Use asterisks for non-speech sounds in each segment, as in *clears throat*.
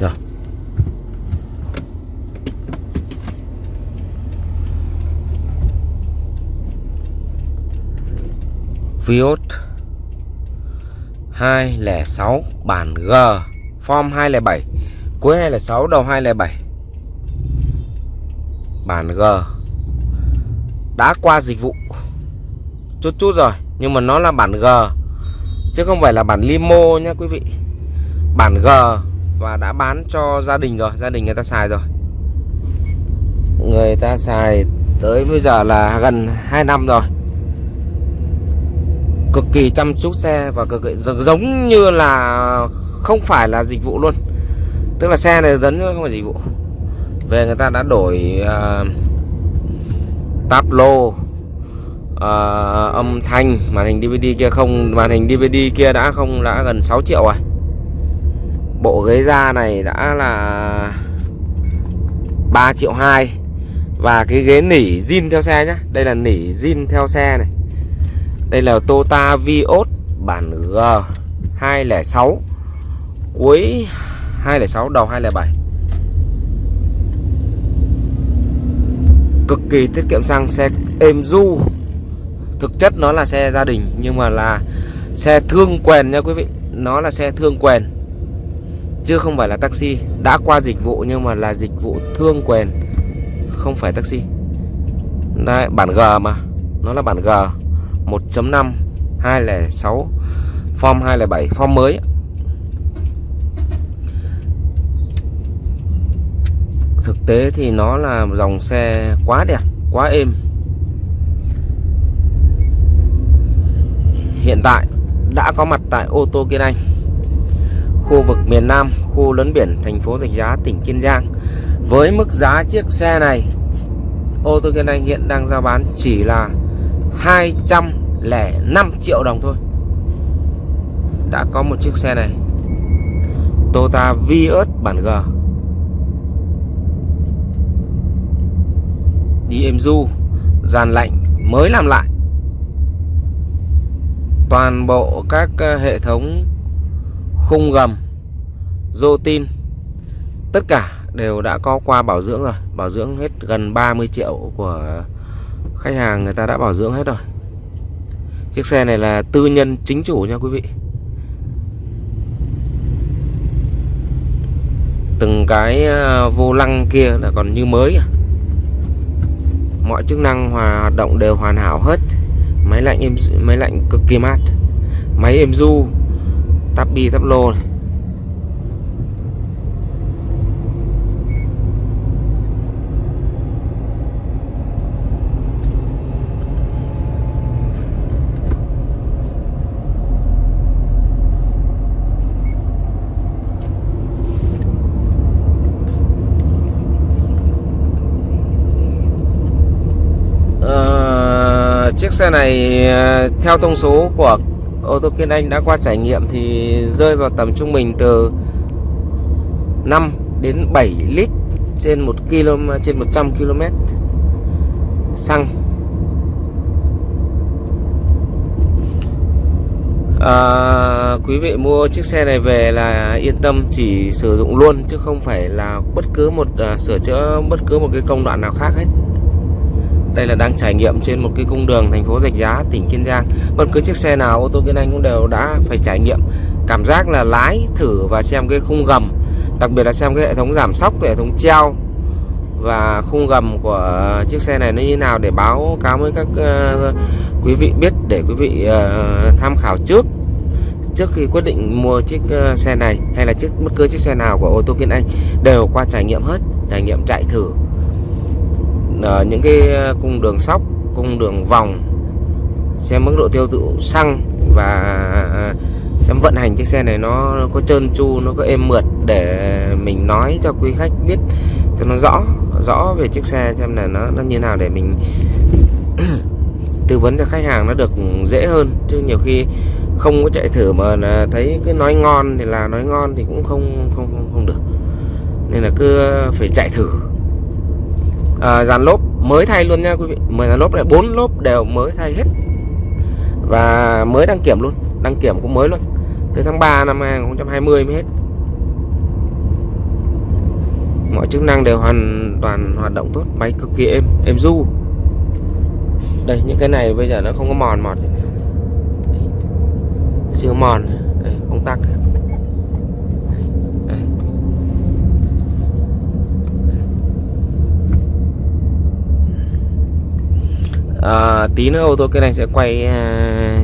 Rồi. Vios 206 bản G, Form 207 Cuối 206 đầu 207 Bản G Đã qua dịch vụ Chút chút rồi, Nhưng mà nó là bản G, Chứ không phải là bản limo nha quý vị Bản G và đã bán cho gia đình rồi Gia đình người ta xài rồi. Người ta xài tới bây giờ là gần 2 năm rồi. Cực kỳ chăm chút xe và cực kỳ giống như là không phải là dịch vụ luôn. Tức là xe này giống không phải dịch vụ. Về người ta đã đổi uh, táp lô uh, âm thanh màn hình DVD kia không màn hình DVD kia đã không đã gần 6 triệu rồi bộ ghế da này đã là 3 triệu 2 và cái ghế nỉ zin theo xe nhé đây là nỉ zin theo xe này. Đây là Tota Vios bản G 206 Cuối 206 đầu 207 Cực kỳ tiết kiệm xăng, Xe êm du. Thực chất nó là xe gia đình, Nhưng mà là xe thương quèn nha quý vị. Nó là xe thương quèn. Chứ không phải là taxi. Đã qua dịch vụ nhưng mà là dịch vụ thương quyền, Không phải taxi. Đây bản G mà. Nó là bản G. 1.5 206 Form 207 Form mới. Thực tế thì nó là dòng xe quá đẹp, Quá êm. Hiện tại đã có mặt tại ô tô Kiên Anh. Khu vực miền Nam, Khu lớn biển thành phố Rạch Giá, tỉnh Kiên Giang. Với mức giá chiếc xe này, Ô tô Kiên Anh hiện đang giao bán chỉ là 205 triệu đồng thôi. Đã có một chiếc xe này. Toyota Vios bản G. Đi êm du, Dàn lạnh mới làm lại. Toàn bộ các ờ, hệ thống khung gầm rô tin. Tất cả đều đã có qua bảo dưỡng rồi. Bảo dưỡng hết gần 30 triệu của khách hàng người ta đã bảo dưỡng hết rồi. Chiếc xe này là tư nhân chính chủ nha quý vị. Từng cái ờ, vô lăng kia là còn như mới à. mọi chức năng hòa, hoạt động đều hoàn hảo hết. Máy lạnh êm máy lạnh cực kỳ mát. Máy êm du tắp bi tắp lô này. Ờ, chiếc xe này ờ, theo thông số của ô tô Kiên Anh đã qua trải nghiệm thì rơi vào tầm trung bình từ 5 đến 7 lít trên 1 km trên 100 km xăng. À, quý vị mua chiếc xe này về là yên tâm chỉ sử dụng luôn chứ không phải là bất cứ một uh, sửa chữa bất cứ một cái công đoạn nào khác hết đây là đang trải nghiệm trên một cái cung đường thành phố Rạch Giá tỉnh Kiên Giang. Bất cứ chiếc xe nào ô tô Kiên Anh cũng đều đã phải trải nghiệm. Cảm giác là lái thử và xem cái khung gầm đặc biệt là xem cái hệ thống giảm sóc hệ thống treo và khung gầm của chiếc xe này nó như nào để báo cáo với các uh, quý vị biết để quý vị uh, tham khảo trước trước khi quyết định mua chiếc uh, xe này hay là chiếc bất cứ chiếc xe nào của ô tô Kiên Anh đều qua trải nghiệm hết trải nghiệm chạy thử uh, những cái ờ, cung đường sóc cung đường vòng xem mức độ tiêu thụ xăng và ờ, xem vận hành chiếc xe này nó, nó có trơn tru nó có êm mượt để mình nói cho quý khách biết cho nó rõ rõ về chiếc xe xem là nó nó như nào để mình *clears throat* tư vấn cho khách hàng nó được dễ hơn. Chứ nhiều khi không có chạy thử mà là thấy cứ nói ngon thì là nói ngon thì cũng không không không, không được. Nên là cứ phải chạy thử à, dàn lốp mới thay luôn nha quý vị. Mười dàn lốp này bốn lốp đều mới thay hết. Và mới đăng kiểm luôn đăng kiểm cũng mới luôn. Từ tháng 3 năm 2020 mới hết. Mọi chức năng đều hoàn toàn hoạt động tốt máy cực kỳ êm êm du đây những cái này bây giờ nó không có mòn mọt gì chưa mòn. Đây, công tắc. À, tí nữa ô tô cái này sẽ quay à,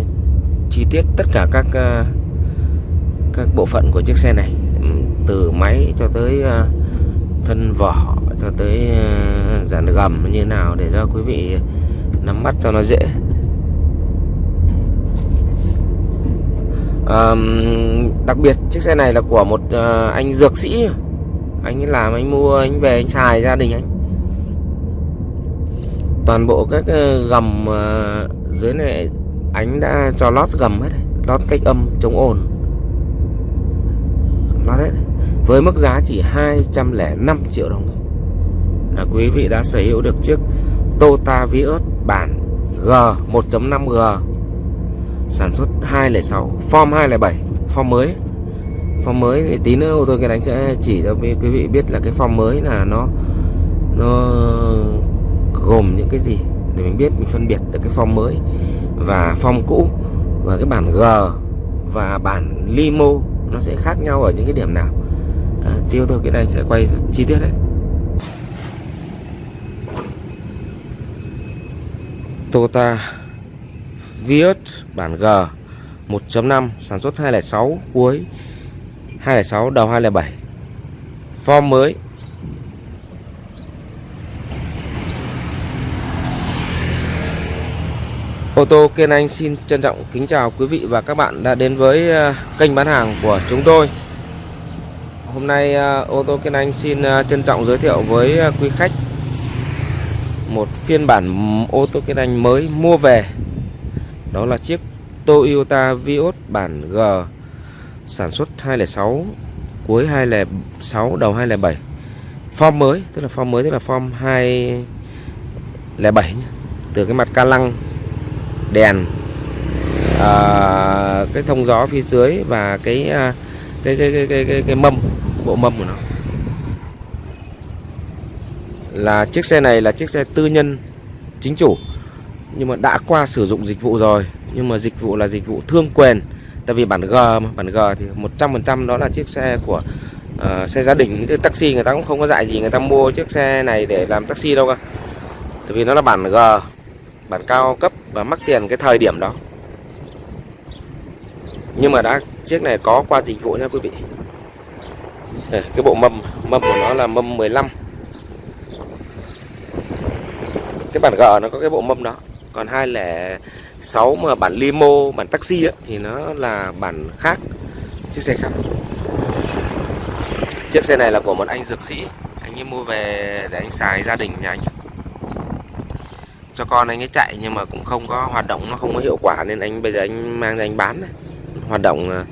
chi tiết tất cả các à, các bộ phận của chiếc xe này. Ừ, từ máy cho tới à, thân vỏ cho tới à, dàn gầm như nào để cho quý vị nắm bắt cho nó dễ. À, đặc biệt chiếc xe này là của một uh, anh dược sĩ. Anh ấy làm anh mua anh về anh xài gia đình anh toàn bộ các ờ, gầm ờ, dưới này anh đã cho lót gầm hết lót cách âm chống ồn. Lót hết với mức giá chỉ 205 triệu đồng thôi. Là quý vị đã sở hữu được chiếc Toyota Vios bản G 1.5G sản xuất 206 form 207 form mới. Form mới thì tí nữa ô tô cái đánh sẽ chỉ cho quý vị biết là cái form mới là nó nó gồm những cái gì để mình biết mình phân biệt được cái form mới và form cũ và cái bản G và bản limo nó sẽ khác nhau ở những cái điểm nào. À, tiêu thôi cái này sẽ quay chi tiết đấy. Toyota Vios bản G 1.5 sản xuất 206 cuối 206 đầu 207 form mới Ô tô Kiên Anh xin trân trọng kính chào quý vị và các bạn đã đến với ờ, kênh bán hàng của chúng tôi. Hôm nay ờ, ô tô Kiên Anh xin ờ, trân trọng giới thiệu với quý khách một phiên bản ô tô Kiên Anh mới mua về. Đó là chiếc Toyota Vios bản G, sản xuất 206 cuối 206 đầu 207 form mới, tức là form mới, tức là form 207 từ cái mặt ca lăng đèn à, cái thông gió phía dưới và cái cái cái cái cái, cái, cái mâm bộ mâm của nó. Là chiếc xe này là chiếc xe tư nhân chính chủ nhưng mà đã qua sử dụng dịch vụ rồi. Nhưng mà dịch vụ là dịch vụ thương quyền tại vì bản G mà bản G thì 100% đó là chiếc xe của uh, xe gia đình. Cái taxi người ta cũng không có dạy gì người ta mua chiếc xe này để làm taxi đâu cơ. Tại vì nó là bản G bản cao cấp và mắc tiền cái thời điểm đó. Nhưng mà đã chiếc này có qua dịch vụ nha quý vị. Ờ, cái bộ mâm mâm của nó là mâm 15 cái bản G nó có cái bộ mâm đó. Còn 206 mà bản limo bản taxi ấy, thì nó là bản khác. Chiếc xe khác. Chiếc xe này là của một anh dược sĩ. Anh ấy mua về để anh xài gia đình nhà anh cho con anh ấy chạy nhưng mà cũng không có hoạt động nó không có hiệu quả nên anh bây giờ anh mang ra anh bán này. hoạt động ờ,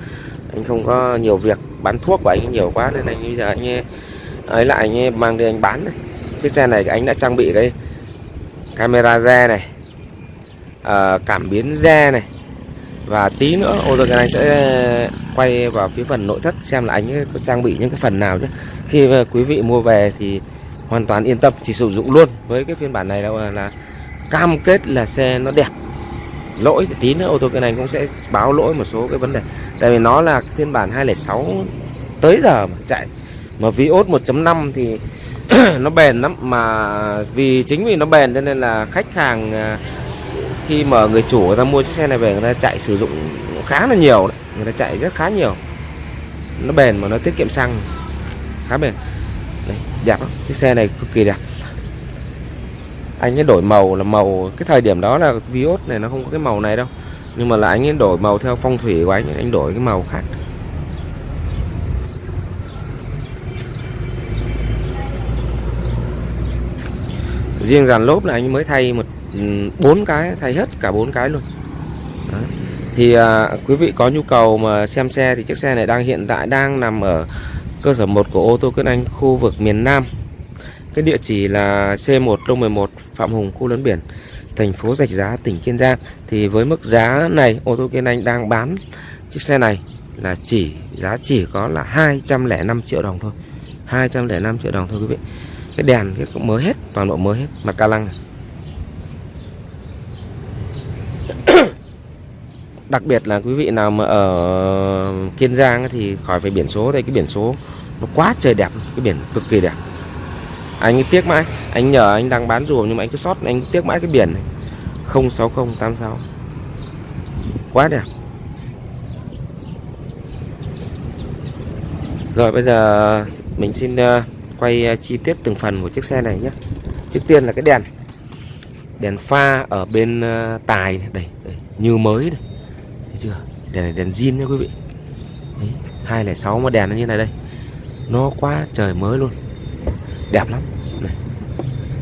anh không có nhiều việc bán thuốc của anh nhiều quá nên anh bây giờ anh ấy, ấy lại anh ấy mang đi anh bán này. chiếc xe này anh đã trang bị cái camera re này à, cảm biến re này và tí nữa ô tô anh sẽ quay vào phía phần nội thất xem là anh có trang bị những cái phần nào chứ khi ờ, quý vị mua về thì hoàn toàn yên tâm chỉ sử dụng luôn với cái phiên bản này là, là cam kết là xe nó đẹp. Lỗi thì tí nữa ô tô cái này cũng sẽ báo lỗi một số cái vấn đề. Tại vì nó là phiên bản 206 tới giờ mà chạy. Mà Vios 1.5 thì *clears throat* nó bền lắm. Mà vì chính vì nó bền cho nên là khách hàng à, khi mà người chủ người ta mua chiếc xe này về người ta chạy sử dụng khá là nhiều đấy. Người ta chạy rất khá nhiều. Nó bền mà nó tiết kiệm xăng. Khá bền. Đấy, đẹp lắm. Chiếc xe này cực kỳ đẹp anh ấy đổi màu là màu cái thời điểm đó là Vios này nó không có cái màu này đâu. Nhưng mà là anh ấy đổi màu theo phong thủy của anh anh đổi cái màu khác. Riêng dàn lốp là anh mới thay một ừ, bốn cái thay hết cả bốn cái luôn. Đó. thì à, quý vị có nhu cầu mà xem xe thì chiếc xe này đang hiện tại đang nằm ở cơ sở 1 của ô tô Cơn Anh khu vực miền Nam cái địa chỉ là C1 Đông 11 Phạm Hùng, khu lớn biển, thành phố Rạch Giá, tỉnh Kiên Giang. Thì với mức giá này, ô tô Kiên Anh đang bán chiếc xe này là chỉ, giá chỉ có là 205 triệu đồng thôi. 205 triệu đồng thôi quý vị. Cái đèn cái mới hết, toàn bộ mới hết mặt ca lăng. *coughs* Đặc biệt là quý vị nào mà ở Kiên Giang thì khỏi phải biển số đây, cái biển số nó quá trời đẹp, cái biển cực kỳ đẹp anh ấy tiếc mãi. Anh nhờ anh đang bán rùa nhưng mà anh cứ sót anh tiếc mãi cái biển này. 06086 quá đẹp. Rồi bây giờ mình xin ờ, quay ờ, chi tiết từng phần của chiếc xe này nhé. Trước tiên là cái đèn. Đèn pha ở bên ờ, tài này. đây, đây như mới này. Thấy chưa? Đèn này đèn zin nha quý vị. Đấy, 206 mà đèn nó như này đây. Nó quá trời mới luôn đẹp lắm. Này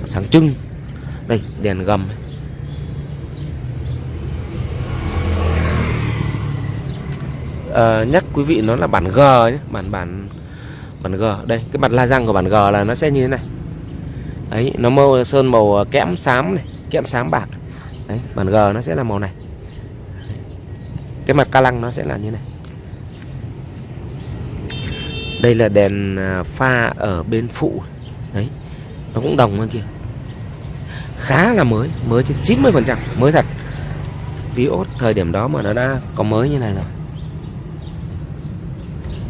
sáng trưng. Đây đèn gầm. À, ờ, nhắc quý vị nó là bản G nhé bản bản bản G. Đây cái mặt la răng của bản G là nó sẽ như thế này. Đấy nó màu sơn màu kẽm xám này kẽm xám bạc. Đấy bản G nó sẽ là màu này. Cái mặt ca lăng nó sẽ là như này. Đây là đèn à, pha ở bên phụ đấy nó cũng đồng bên kia. Khá là mới mới trên 90 phần trăm mới thật. Vios thời điểm đó mà nó đã có mới như này rồi.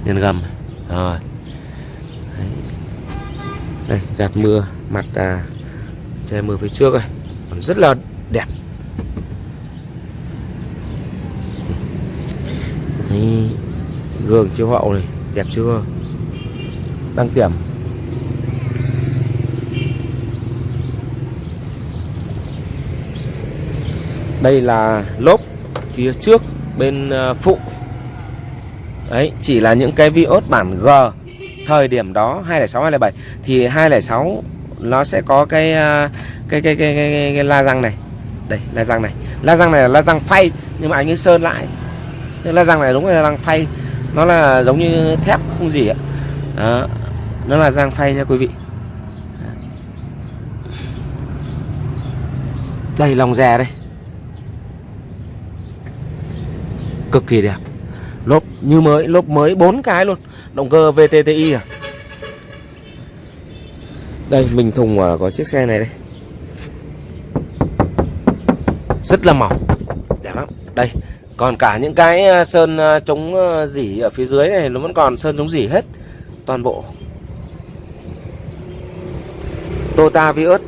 Đèn gầm rồi. Đấy. đây gạt mưa mặt à, che mưa phía trước rồi còn rất là đẹp. Đấy. gương chiếu hậu này đẹp chưa? Đăng kiểm. Đây là lốp phía trước bên ờ, phụ. Đấy chỉ là những cái Vios bản G. Thời điểm đó 206 207 thì 206 nó sẽ có cái cái cái cái, cái, cái, cái la răng này. Đây la răng này. La răng này là la răng phay nhưng mà anh ấy sơn lại. Nhưng la răng này đúng là la răng phay. Nó là giống như thép không gì ạ. Đó. nó là răng phay nha quý vị. Đây lòng rè đây. Cực kỳ đẹp. Lốp như mới, lốp mới bốn cái luôn. Động cơ VTTI à. Đây, mình thùng à, có chiếc xe này đây. Rất là mỏng. Đẹp lắm. Đây, còn cả những cái à, sơn à, chống dỉ ở phía dưới này, nó vẫn còn sơn chống dỉ hết. Toàn bộ. Toyota Vios.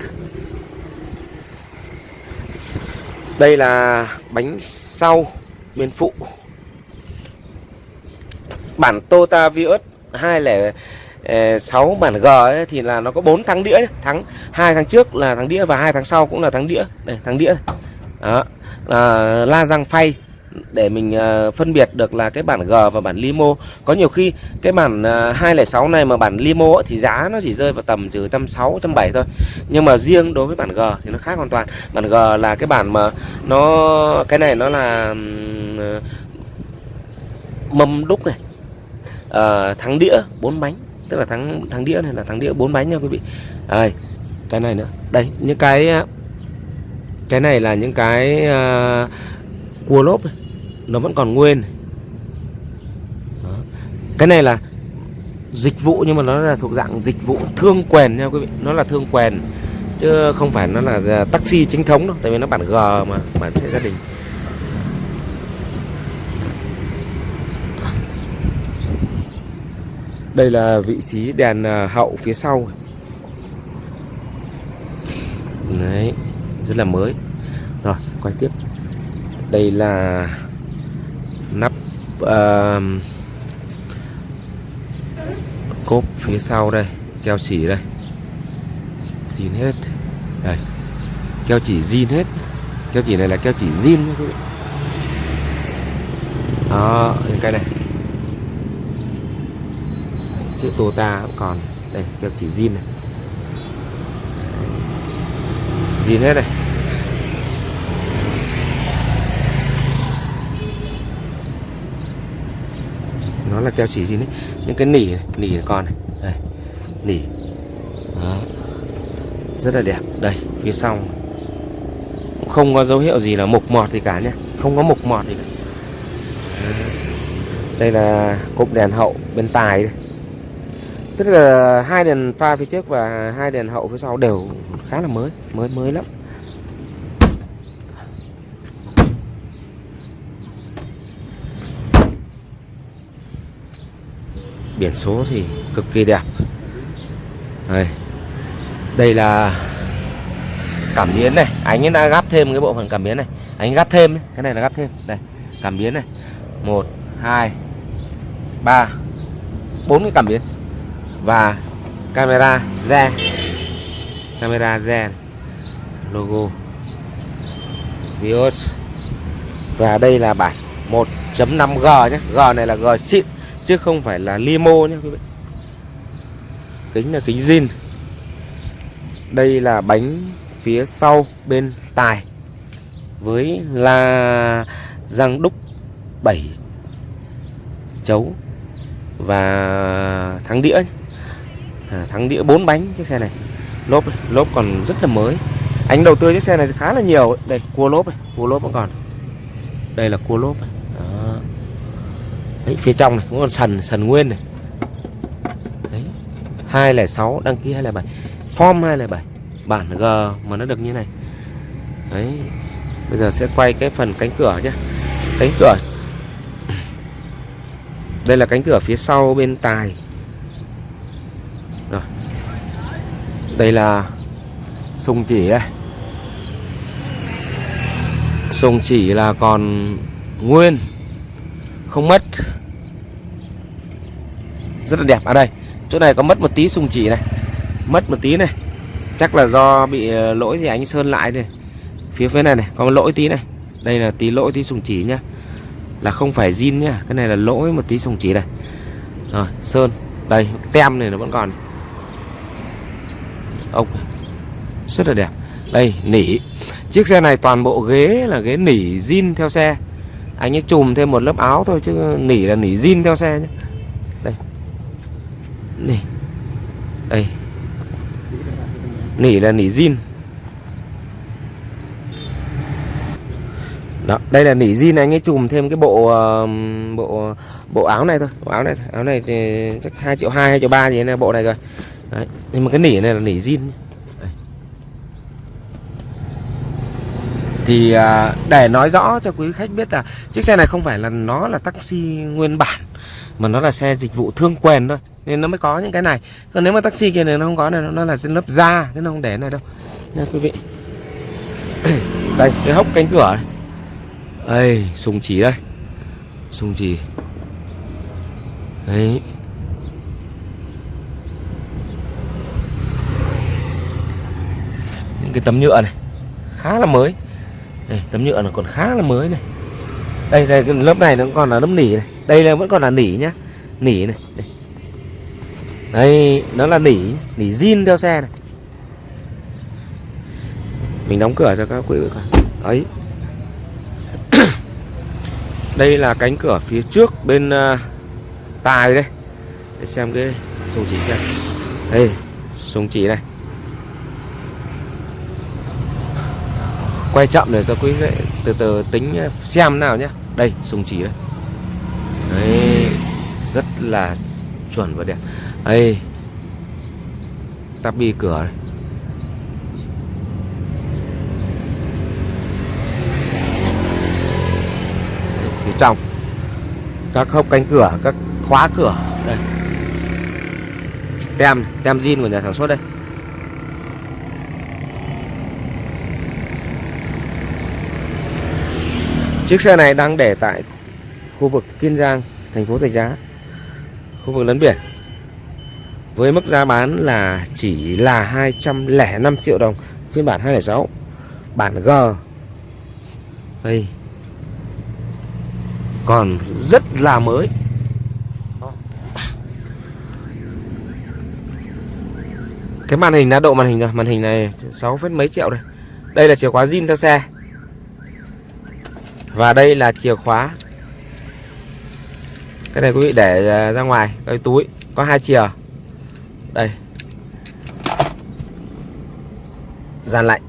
Đây là bánh sau bên phụ. Bản Toyota Vios 206 ờ, bản G ấy, thì là nó có 4 thắng đĩa thắng hai tháng trước là thắng đĩa và hai tháng sau cũng là thắng đĩa. Đây thắng đĩa đó là la răng phay. Để mình uh, phân biệt được là cái bản G và bản limo. Có nhiều khi cái bản ờ, uh, 206 này mà bản limo ấy, thì giá nó chỉ rơi vào tầm từ trăm sáu trăm bảy thôi. Nhưng mà riêng đối với bản G thì nó khác hoàn toàn. Bản G là cái bản mà nó cái này nó là Ờ, mâm đúc này à, thắng đĩa bốn bánh tức là thắng thắng đĩa này là thắng đĩa bốn bánh nha quý vị đây cái này nữa đây những cái cái này là những cái uh, cua lốp này. nó vẫn còn nguyên Đó. cái này là dịch vụ nhưng mà nó là thuộc dạng dịch vụ thương quèn nha quý vị nó là thương quèn chứ không phải nó là taxi chính thống đâu tại vì nó bản G mà bản xe gia đình đây là vị trí đèn à, hậu phía sau. Đấy rất là mới. Rồi quay tiếp. Đây là nắp uh, cốp phía sau đây keo chỉ đây. Zin hết. Đây keo chỉ zin hết. Keo chỉ này là keo chỉ zin vị. Đó cái này chữ Tota cũng còn. Đây keo chỉ zin này. Zin hết này. Nó là keo chỉ zin đấy những cái nỉ này, nỉ còn này. Đây nỉ. Đó. rất là đẹp. Đây phía sau. Không có dấu hiệu gì là mục mọt gì cả nhé không có mục mọt gì cả. Đây là cụm đèn hậu bên tài đây. Tức là hai đèn pha phía trước và hai đèn hậu phía sau đều khá là mới, mới mới lắm. Biển số thì cực kỳ đẹp. Đây, đây là cảm biến này, anh ấy đã gắp thêm cái bộ phận cảm biến này, anh gắp thêm, cái này là gắp thêm, đây, cảm biến này, một, hai, ba, bốn cái cảm biến và camera re camera re logo. Vios. Và đây là bản 1.5G nhé. G này là G xịn, chứ không phải là limo nhé quý vị. Kính là kính zin. Đây là bánh phía sau bên tài với là răng đúc 7 chấu và thắng đĩa à, thắng đĩa 4 bánh chiếc xe này. Lốp lốp còn rất là mới. Anh đầu tư chiếc xe này khá là nhiều. Đây cua lốp này cua lốp vẫn còn. Đây là cua lốp này. Đó. Đấy, phía trong này cũng còn sần sần nguyên này. Đấy. 206 đăng ký 207 form 207 bản G mà nó được như này. Đấy. Bây giờ sẽ quay cái phần cánh cửa nhé Cánh cửa. Đây là cánh cửa phía sau bên tài Đây là Sùng chỉ đây Sùng chỉ là còn Nguyên, Không mất. Rất là đẹp. Ở à đây, Chỗ này có mất một tí sùng chỉ này. Mất một tí này. Chắc là do bị ờ, lỗi gì anh sơn lại này Phía phía này này, có lỗi tí này. Đây là tí lỗi, tí sùng chỉ nhá. Là không phải zin nhá. Cái này là lỗi một tí sùng chỉ này. Rồi, sơn, Đây, tem này nó vẫn còn. Ốc à, Rất là đẹp. Đây nỉ. Chiếc xe này toàn bộ ghế là ghế nỉ zin theo xe. Anh ấy chùm thêm một lớp áo thôi Chứ nỉ là nỉ zin theo xe nhé Đây. Nỉ. Đây. Nỉ là nỉ zin Đó, đây là nỉ zin anh ấy chùm thêm cái bộ bộ bộ áo này thôi, bộ áo này, áo này thì chắc hai triệu 2 2 triệu ba gì này bộ này rồi. Đấy, nhưng mà cái nỉ này là nỉ zin. Thì uh, để nói rõ cho quý khách biết là chiếc xe này không phải là nó là taxi nguyên bản mà nó là xe dịch vụ thương quyền thôi nên nó mới có những cái này. Còn nếu mà taxi kia này nó không có này nó là lớp da thế nó không để này đâu. Nha quý vị. *clears throat* Đây cái hốc cánh cửa này. Đây sùng chỉ đây. Sùng chỉ. Đấy những cái tấm nhựa này. Khá là mới. Đây, tấm nhựa nó còn khá là mới này. Đây đây cái lớp này nó còn là lớp nỉ này. Đây là vẫn còn là nỉ nhá. Nỉ này đây. đây nó là nỉ nỉ zin theo xe này. Mình đóng cửa cho các quý vị coi. Ấy *coughs* đây là cánh cửa phía trước bên uh, tài đây. Để xem cái súng chỉ xem. Đây súng chỉ này. Quay chậm để cho quý vị, từ từ tính xem nào nhé đây, súng chỉ đây. Đấy, rất là chuẩn và đẹp. Đây, tabi cửa này. Phía trong, các hốc cánh cửa, các khóa cửa. Đây. Tem tem zin của nhà sản xuất đây. Chiếc xe này đang để tại khu vực Kiên Giang, thành phố rạch Giá, khu vực lấn biển. Với mức giá bán là chỉ là 205 triệu đồng, phiên bản 206 bản G. Đây. Còn rất là mới. Cái màn hình đã độ màn hình rồi, màn hình này 6 phết mấy triệu đây. Đây là chìa khóa zin theo xe và đây là chìa khóa. Cái này quý vị để à, ra ngoài, cái túi. Có hai chìa. Đây. Gian lạnh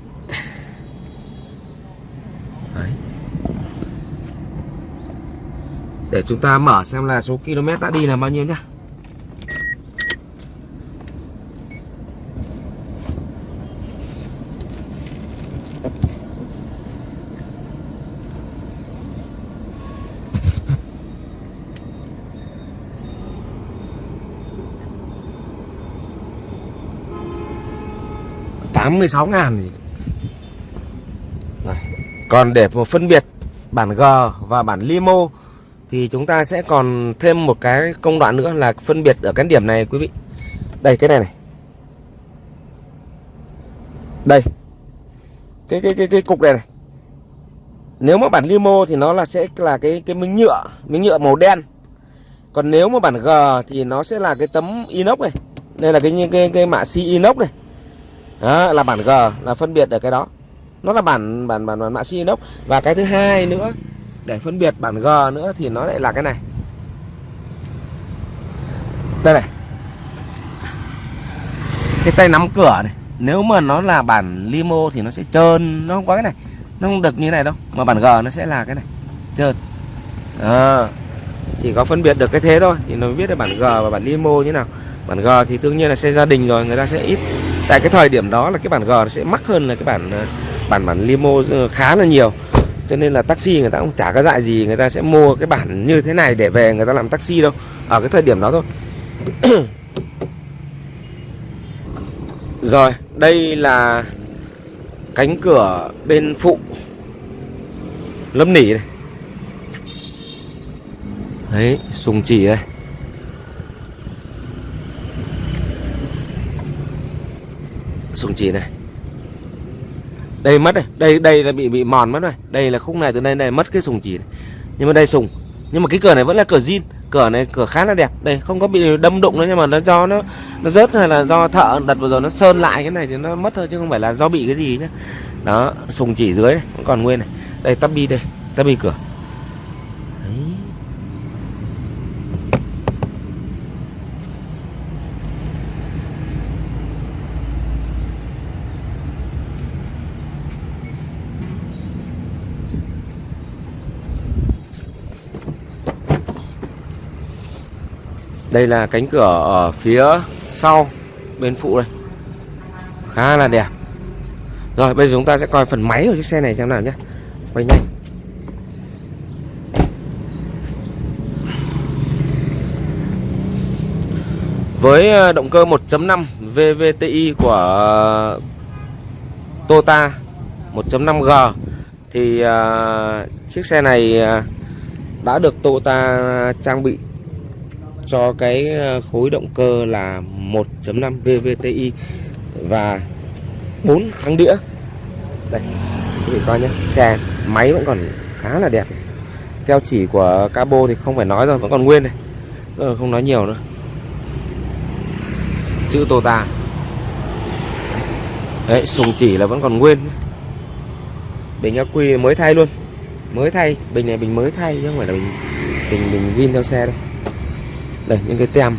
Đấy. để chúng ta mở xem là số km đã đi là bao nhiêu nhá. 86 ngàn gì Rồi. Còn để một phân biệt bản G và bản Limo thì chúng ta sẽ còn thêm một cái công đoạn nữa là phân biệt ở cái điểm này quý vị. Đây cái này này. Đây. Cái cái cái cái cục này này. Nếu mà bản limo thì nó là sẽ là cái cái miếng nhựa, miếng nhựa màu đen. Còn nếu mà bản G thì nó sẽ là cái tấm inox này. Đây là cái cái cái, cái mạ xi inox này. Đó, là bản G là phân biệt được cái đó. Nó là bản bản bản, bản mã xi inox và cái thứ hai nữa để phân biệt bản G nữa thì nó lại là cái này. Đây này. Cái tay nắm cửa này, nếu mà nó là bản limo thì nó sẽ trơn, nó không có cái này. Nó không được như này đâu mà bản G nó sẽ là cái này. Trơn. À, chỉ có phân biệt được cái thế thôi thì nó biết được bản G và bản limo như nào. Bản G thì đương nhiên là xe gia đình rồi người ta sẽ ít tại cái thời điểm đó là cái bản G nó sẽ mắc hơn là cái bản ờ, bản bản limo ờ, khá là nhiều. Cho nên là taxi người ta cũng chả có dại gì, người ta sẽ mua cái bản như thế này để về người ta làm taxi đâu. Ở cái thời điểm đó thôi. *coughs* Rồi, đây là cánh cửa bên phụ lâm nỉ này. Đấy, sùng chỉ đây. Sùng chỉ này. Đây mất này đây đây là bị bị mòn mất rồi. Đây là khúc này từ đây này mất cái sùng chỉ này. nhưng mà đây sùng. Nhưng mà cái cửa này vẫn là cửa zin. Cửa này cửa khá là đẹp. Đây không có bị đâm đụng nữa nhưng mà nó do nó nó rớt hay là do thợ đặt vừa rồi nó sơn lại cái này thì nó mất thôi chứ không phải là do bị cái gì nhá. Đó sùng chỉ dưới này, vẫn còn nguyên này. Đây tắp bi đây tắp bi cửa. Đây là cánh cửa ở phía sau bên phụ đây. Khá là đẹp. Rồi bây giờ chúng ta sẽ coi phần máy của chiếc xe này xem nào nhé. Quay nhanh. Với ờ, động cơ 1.5 VVTi của ờ, Toyota 1.5G Thì uh, chiếc xe này ờ, đã được Toyota trang bị cho cái ờ, khối động cơ là 1.5 VVTi và 4 thắng đĩa. Đây quý vị coi nhé xe máy vẫn còn khá là đẹp. Keo chỉ của cabo thì không phải nói rồi vẫn còn nguyên này. Ờ, không nói nhiều nữa. Chữ Tota đấy sùng chỉ là vẫn còn nguyên. Bình ác quy mới thay luôn. Mới thay bình này bình mới thay chứ không phải là bình bình bình zin theo xe đâu đây những cái tem.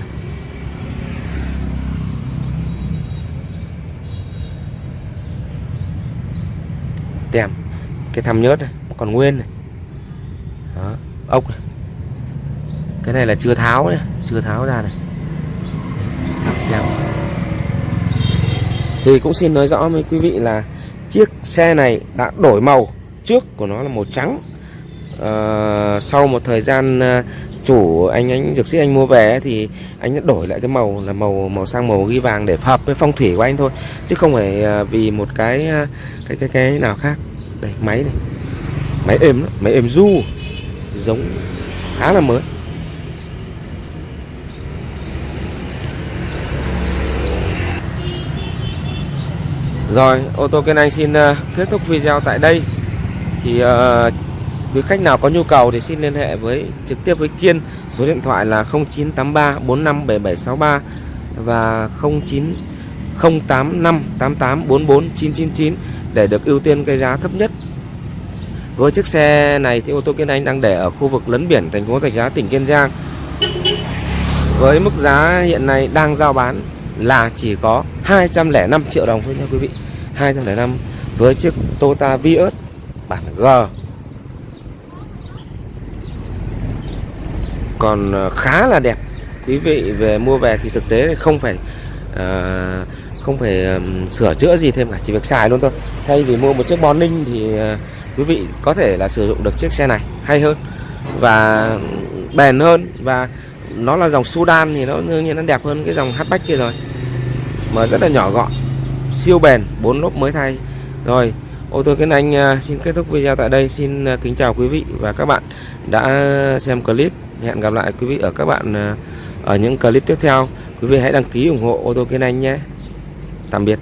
Tem. Cái thăm nhớt này còn nguyên này. Đó ốc này. Cái này là chưa tháo này chưa tháo ra này. Tem. thì cũng xin nói rõ với quý vị là chiếc xe này đã đổi màu. Trước của nó là màu trắng. À, sau một thời gian uh, chủ anh anh dược sĩ anh mua về thì anh đã đổi lại cái màu là màu màu sang màu ghi vàng để hợp với phong thủy của anh thôi. Chứ không phải à, vì một cái à, cái cái cái nào khác. Đây máy này. Máy êm đó, máy êm du giống khá là mới. Rồi, ô tô kênh Anh xin à, kết thúc video tại đây. Thì uh, Quý khách nào có nhu cầu thì xin liên hệ với, trực tiếp với Kiên số điện thoại là 0983 457763 và 09 085 88 44 999 để được ưu tiên cái giá thấp nhất. Với chiếc xe này thì ô tô Kiên Anh đang để ở khu vực lấn biển, thành phố Rạch Giá, tỉnh Kiên Giang. Với mức giá hiện nay đang giao bán là chỉ có 205 triệu đồng thôi nha quý vị. 205 với chiếc Toyota Vios bản G còn ờ, khá là đẹp. Quý vị về mua về thì thực tế không phải à, không phải um, sửa chữa gì thêm cả chỉ việc xài luôn thôi. Thay vì mua một chiếc Morning thì uh, quý vị có thể là sử dụng được chiếc xe này hay hơn và bền hơn và nó là dòng Sudan thì nó đương nhiên nó đẹp hơn cái dòng hatchback kia rồi. Mà rất là nhỏ gọn siêu bền bốn lốp mới thay. Rồi ô tô Kiến Anh uh, xin kết thúc video tại đây. Xin uh, kính chào quý vị và các bạn đã xem clip hẹn gặp lại quý vị ở các bạn ờ, ở những clip tiếp theo. Quý vị hãy đăng ký ủng hộ ô tô Kiến Anh nhé. Tạm biệt.